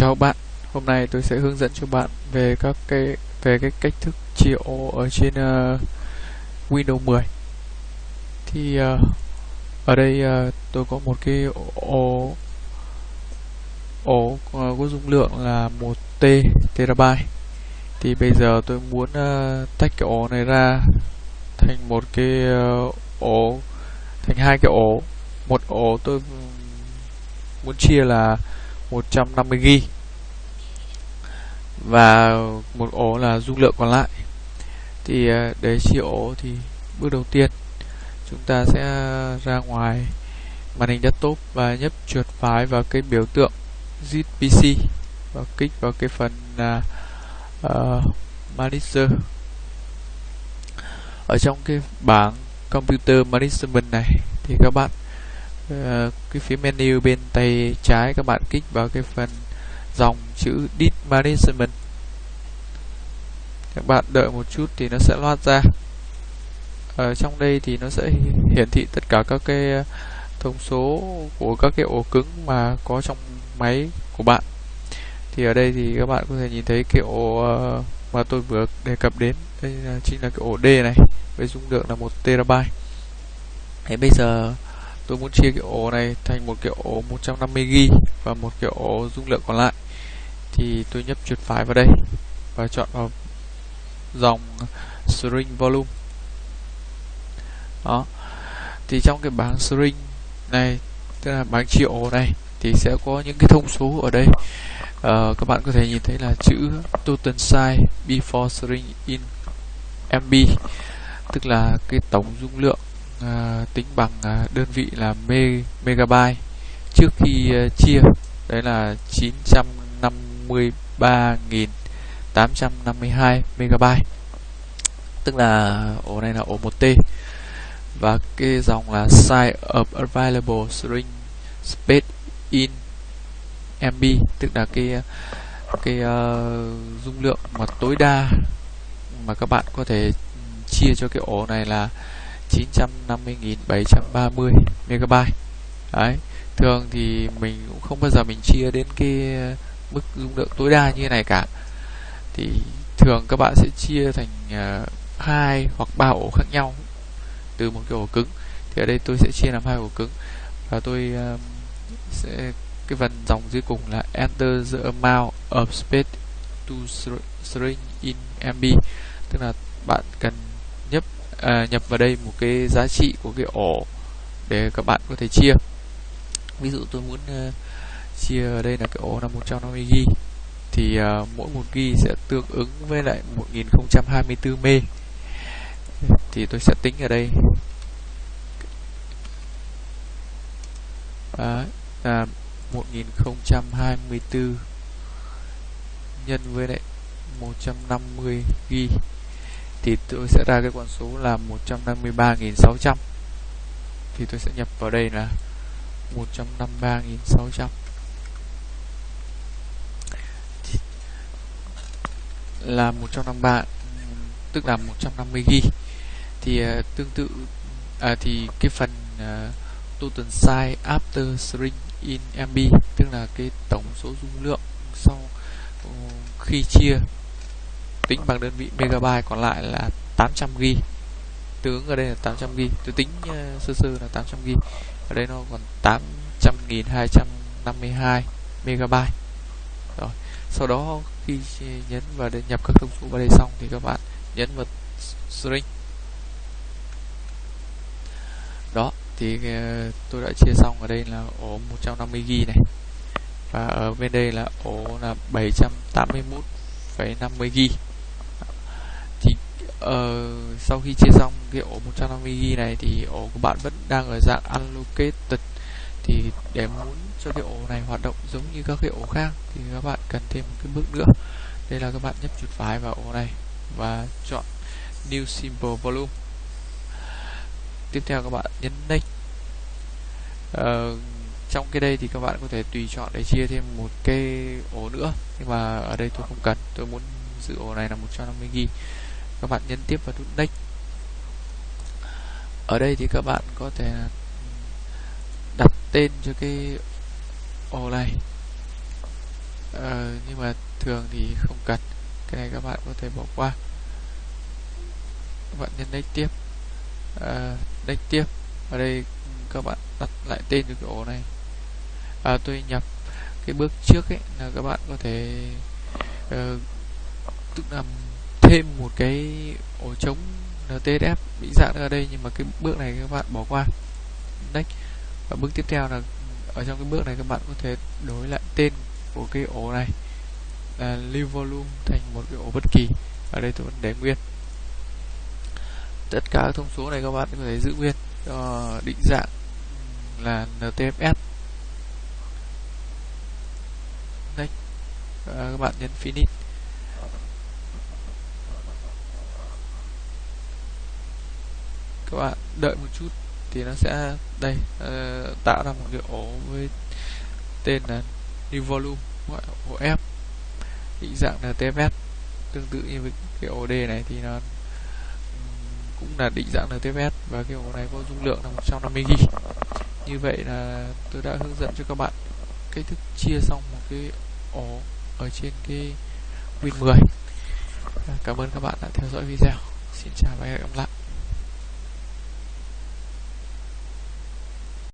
chào bạn. Hôm nay tôi sẽ hướng dẫn cho bạn về các cái về cái cách thức chia ổ ở trên uh, Windows 10 thì uh, ở đây uh, tôi có một cái ổ ổ uh, có dung lượng là 1 t terabyte. Thì bây giờ tôi muốn uh, tách cái ổ này ra thành một cái uh, ổ thành hai cái ổ một ổ tôi muốn chia là 150 GB và một ổ là dung lượng còn lại. Thì ờ, để chia ổ thì bước đầu tiên chúng ta sẽ ra ngoài màn hình desktop và nhấp chuột phải vào cái biểu tượng zip pc và kích vào cái phần uh, manager. Ở trong cái bảng computer management này thì các bạn uh, cái phía menu bên tay trái các bạn kích vào cái phần dòng chữ Disk Management. Các bạn đợi một chút thì nó sẽ loát ra. Ở trong đây thì nó sẽ hiển thị tất cả các cái ờ, thông số của các cái ổ cứng mà có trong máy của bạn. Thì ở đây thì các bạn có thể nhìn thấy cái ổ ờ, mà tôi vừa đề cập đến. Đây là chính là cái ổ D này với dung lượng là một terabyte. Thế bây giờ tôi muốn chia cái ổ này thành một cái ổ 150GB và một cái ổ dung lượng còn lại. Thì tôi nhấp chuột phải vào đây và chọn vào dòng string volume. Đó. Thì trong cái bảng string này tức là bảng chia ổ này thì sẽ có những cái thông số ở đây. Uh, các bạn có thể nhìn thấy là chữ total size before string in MB tức là cái tổng dung lượng À, tính bằng uh, đơn vị là me megabyte. Trước khi uh, chia đấy là 953.852 megabyte. Tức là ổ này là ổ 1T và cái dòng là size of available string space in MB tức là cái cái uh, dung lượng mà tối đa mà các bạn có thể ừ, chia cho cái ổ này là 950.730 MB đấy thường thì mình cũng không bao giờ mình chia đến cái mức dung lượng tối đa như này cả. Thì thường các bạn sẽ chia thành uh, hai hoặc ba ổ khác nhau từ một cái ổ cứng. Thì ở đây tôi sẽ chia làm hai ổ cứng. Và tôi uh, sẽ cái phần dòng dưới cùng là enter the amount of space to string in MB tức là bạn cần à, nhập vào đây một cái giá trị của cái ổ để các bạn có thể chia. Ví dụ tôi muốn uh, chia ở đây là cái ổ là 150 g thì uh, mỗi một g sẽ tương ứng với lại 1024 m thì tôi sẽ tính ở đây. Đấy, à, 1024 nhân với lại 150 g thì tôi sẽ ra cái con số là 153.600 thì tôi sẽ nhập vào đây là 153.600 là 153 tức là 150 g thì uh, tương tự à, thì cái phần ờ, uh, total size after string in MB tức là cái tổng số dung lượng sau uh, khi chia tính bằng đơn vị megabyte còn lại là 800 g tướng ở đây là 800 g tôi tính uh, sơ sơ là 800 g ở đây nó còn 800.252 megabyte. Rồi sau đó khi nhấn vào để nhập các thông số vào đây xong thì các bạn nhấn vào string. Đó thì uh, tôi đã chia xong ở đây là ổ 150 g này. Và ở bên đây là ổ là 781,50 g uh, sau khi chia xong cái ổ 150 g này thì ổ của bạn vẫn đang ở dạng unlocated. Thì để muốn cho cái ổ này hoạt động giống như các cái ổ khác thì các bạn cần thêm một cái bước nữa. Đây là các bạn nhấp chuột phải vào ổ này và chọn new simple volume. Tiếp theo các bạn nhấn next. Uh, trong cái đây thì các bạn có thể tùy chọn để chia thêm một cái ổ nữa nhưng mà ở đây tôi không cần. Tôi muốn giữ ổ này là 150 g các bạn nhấn tiếp vào nút next. Ở đây thì các bạn có thể đặt tên cho cái ô này. Ờ, nhưng mà thường thì không cần. Cái này các bạn có thể bỏ qua. Các bạn nhấn next tiếp. À, next tiếp. Ở đây các bạn đặt lại tên cho cái ổ này. À, tôi nhập cái bước trước ấy là các bạn có thể uh, tức là thêm một cái ổ trống NTSF bị dạng ở đây, nhưng mà cái bước này các bạn bỏ qua. Next. Và bước tiếp theo là ở trong cái bước này các bạn có thể đổi lại tên của cái ổ này là lưu volume thành một cái ổ bất kỳ. Ở đây tôi vẫn để nguyên. Tất cả các thông số này các bạn có thể giữ nguyên cho định dạng là NTFS next. Các bạn nhấn finish. Các bạn đợi một chút thì nó sẽ đây uh, tạo ra một cái ổ với tên là new volume gọi ổ F. Định dạng là TFS tương tự như với cái ổ D này thì nó cũng là định dạng NTFS và cái ổ này có dung lượng là 150 GB như vậy là tôi đã hướng dẫn cho các bạn cách thức chia xong một cái ổ ở trên cái Win 10 cảm ơn các bạn đã theo dõi video. Xin chào và hẹn gặp lại.